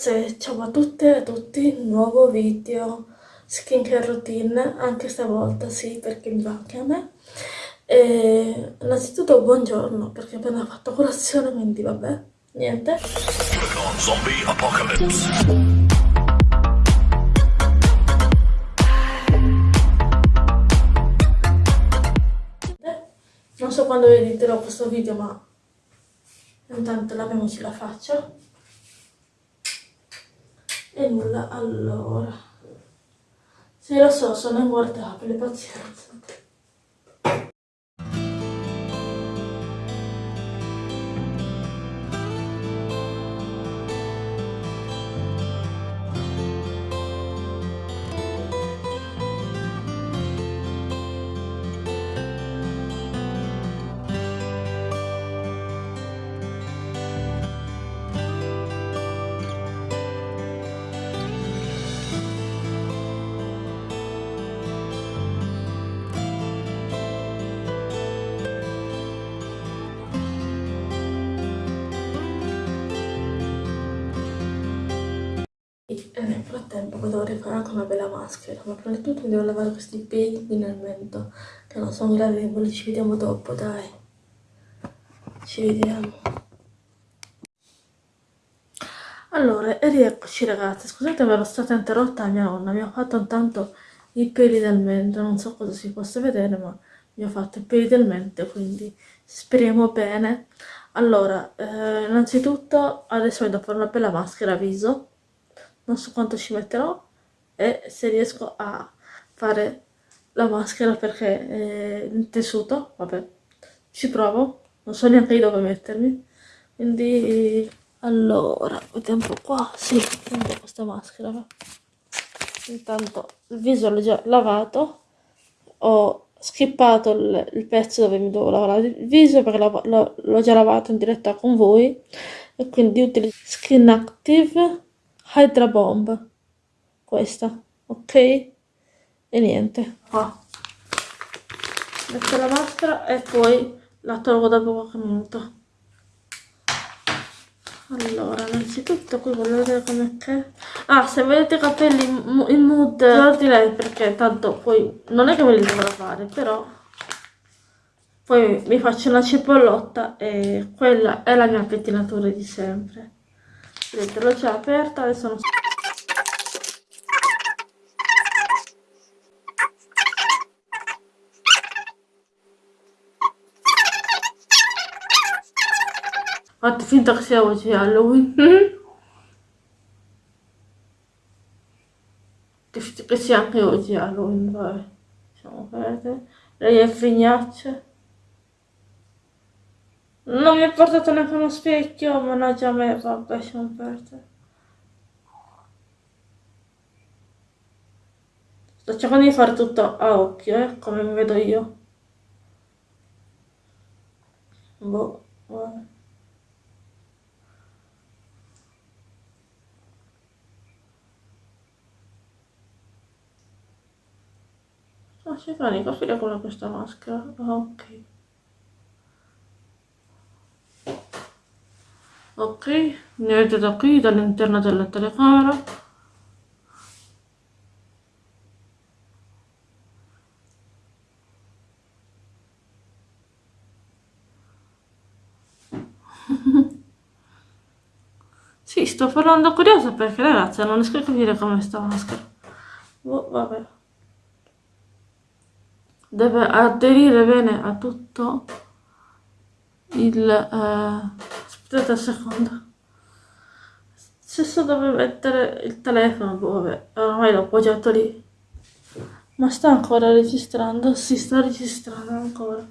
ragazze, ciao a tutte e a tutti, nuovo video skincare routine, anche stavolta sì, perché mi va anche a me. E innanzitutto buongiorno, perché ho appena fatto colazione, quindi vabbè, niente. Zombie Apocalypse. Non so quando editerò questo video, ma intanto laviamoci la faccia e nulla allora. Sì lo so sono inguardabile pazienza e nel frattempo devo rifare anche una bella maschera. Ma prima di tutto mi devo lavare questi qui nel mento che non sono gradevoli. Ci vediamo dopo dai. Ci vediamo. Allora e rieccoci ragazzi. Scusate ero stata interrotta mia nonna. Mi ha fatto intanto i peli del mento non so cosa si possa vedere ma mi ha fatto i peli del mento quindi speriamo bene. Allora eh, innanzitutto adesso vado a fare una bella maschera viso non so quanto ci metterò e se riesco a fare la maschera perché è il tessuto, vabbè, ci provo, non so neanche io dove mettermi, quindi allora, vediamo un po' qua, sì, prendo questa maschera, intanto il viso l'ho già lavato, ho skippato il, il, pezzo dove mi devo lavare il viso perché l'ho già lavato in diretta con voi. E quindi utilizzo Skin Active Hydra Bomb questa ok? E niente. Qua. Metto la maschera e poi la tolgo dopo qualche minuto. Allora innanzitutto qui voglio vedere come che ah se vedete i capelli in mood lei perché tanto poi non è che me li devo lavare però poi mi faccio una cipollotta e quella è la mia pettinatura di sempre vedete l'ho già aperta adesso non so Fate finta che sia oggi Halloween. che sia anche oggi Halloween, vabbè. Diciamo verde. Lei è frignaccia. Non mi ha portato neanche uno specchio, mannaggia a me, vabbè, lasciamo perdere. Sto cercando di fare tutto a occhio, eh, come mi vedo io. Boh, vabbè. Ah, si fa i capire con questa maschera. Ah, ok. Da qui dall'interno della telecamera sì sto parlando curiosa perché ragazzi non riesco a capire come sta maschera. Oh, vabbè. Deve aderire bene a tutto il eh, aspettate un secondo. Se so dove mettere il telefono vabbè ormai l'ho appoggiato lì. Ma sta ancora registrando? si sta registrando ancora.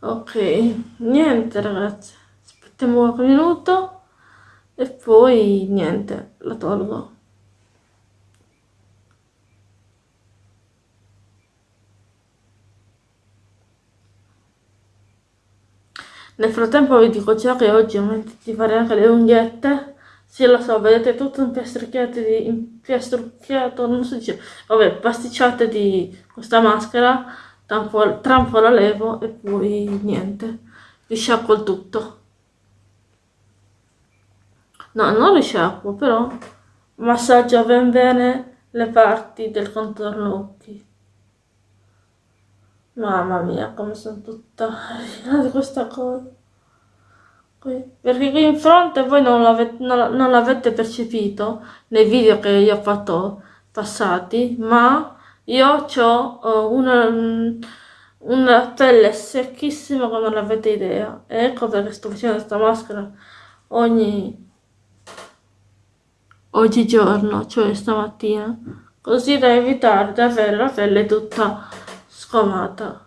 Ok. Niente ragazzi. Aspettiamo qualche minuto e poi niente la tolgo Nel frattempo vi dico già che oggi ho messo di fare anche le unghiette. Sì, lo so, vedete tutto impiastrucchiato di... impiastrucchiato, non so dire... Vabbè, pasticciate di questa maschera, tra un po' la levo e poi niente, vi sciacquo il tutto. no non risciacquo però massaggio ben bene le parti del contorno occhi mamma mia come sono tutta di questa cosa qui. perché qui in fronte voi non l'avete, percepito nei video che io ho fatto passati ma io ho uh, una, una pelle secchissima come non avete idea ecco perché sto facendo questa maschera ogni oggigiorno, cioè stamattina, così da evitare di avere la pelle tutta squamata.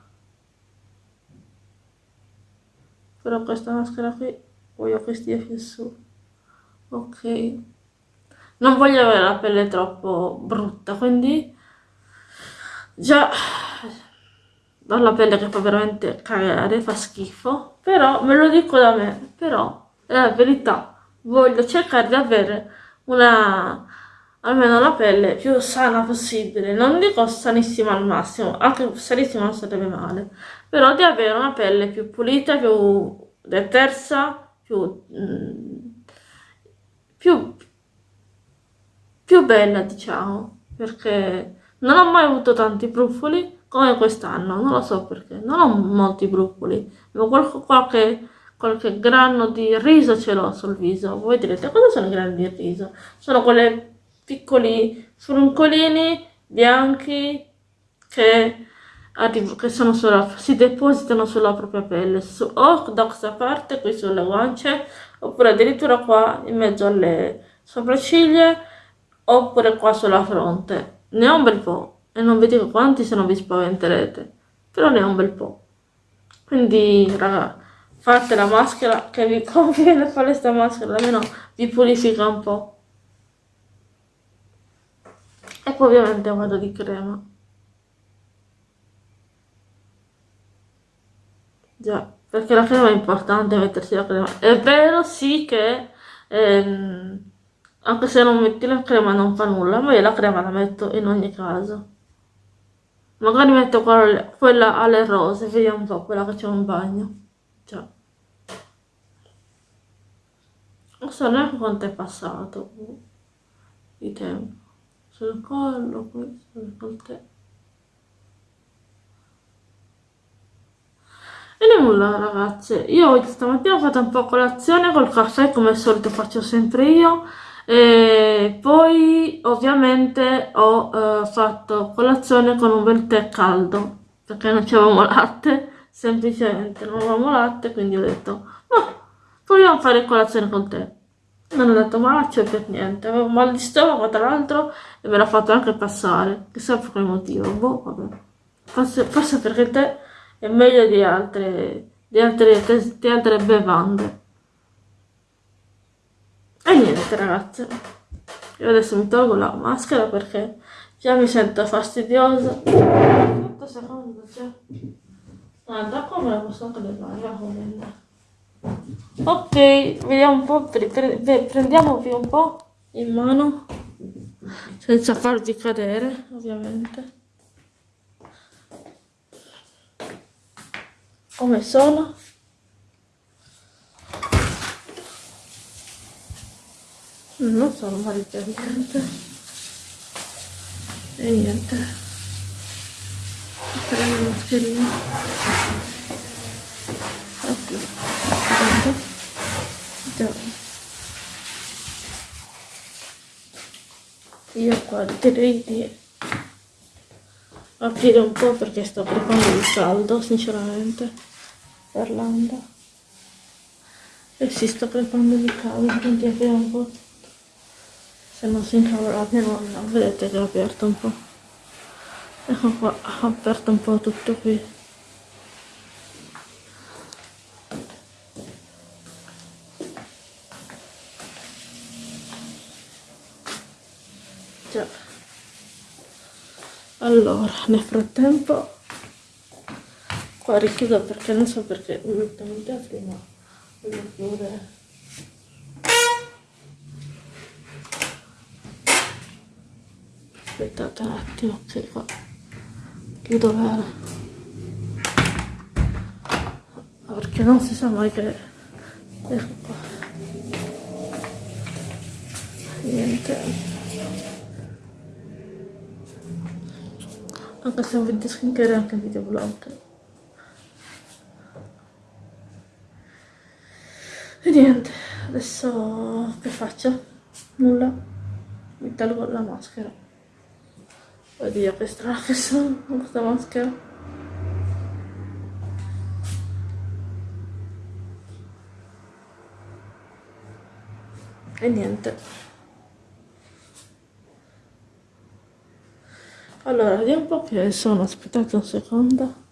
Però questa maschera qui voglio che stia più su. Ok. Non voglio avere la pelle troppo brutta, quindi già ho la pelle che fa veramente cagare, fa schifo, però me lo dico da me, però è la verità, voglio cercare di avere una almeno la pelle più sana possibile. Non dico sanissima al massimo anche sanissima non sarebbe male. Però di avere una pelle più pulita più detersa più mm, più più bella diciamo. Perché non ho mai avuto tanti brufoli come quest'anno non lo so perché. Non ho molti brufoli. Ma qualche, qualche qualche grano di riso ce l'ho sul viso. Voi direte, cosa sono i grani di riso? Sono quelle piccoli fruncolini bianchi che, che sulla, si depositano sulla propria pelle, su, o da questa parte, qui sulle guance, oppure addirittura qua in mezzo alle sopracciglia, oppure qua sulla fronte. Ne ho un bel po', e non vi dico quanti se non vi spaventerete, però ne ho un bel po'. Quindi, raga, fate la maschera che vi conviene fare questa maschera almeno vi purifica un po' e poi ovviamente vado di crema. Già perché la crema è importante mettersi la crema. È vero sì che ehm, anche se non metti la crema non fa nulla ma io la crema la metto in ogni caso. Magari metto quella, alle rose vediamo un po' quella che c'è un bagno. Già. Non so neanche quanto è passato di tempo sul collo qui sul coltello e nulla ragazze io oggi stamattina ho fatto un po' colazione col caffè come al solito faccio sempre io. E poi ovviamente ho eh, fatto colazione con un bel tè caldo perché non c'avevamo latte semplicemente non avevamo latte quindi ho detto oh, proviamo a fare colazione con te non ho detto malaccio per niente avevo mal di stomaco tra l'altro e me l'ha fatto anche passare. Chissà per quale motivo boh vabbè. Forse, forse perché tè è meglio di altre di altre, di altre bevande. E niente ragazze. Io adesso mi tolgo la maschera perché già mi sento fastidiosa. 8 secondi cioè. guarda come la posso anche levare come ok vediamo un po' pre pre prendiamo più un po' in mano senza farvi cadere ovviamente. Come sono? Non sono niente e niente. Metteremo la mascherina Già. Io qua direi di aprire un po' perché sto preparando il caldo, sinceramente, parlando. E si sta preparando il caldo, quindi apriamo un po'. Se non si incavola la mia nonna, vedete che ho aperto un po'. Ecco qua, ho aperto un po' tutto qui. già allora nel frattempo qua richiudo perché non so perché metto prima chiudere aspettate un attimo che qua chiudo bene perché non si sa mai che ecco qua. Niente anche se un video skincare e anche video vlog. E niente adesso che faccio? nulla. Mi tolgo la maschera. Oddio che strana che sono con questa maschera. E niente allora vediamo un po' che sono aspettate un secondo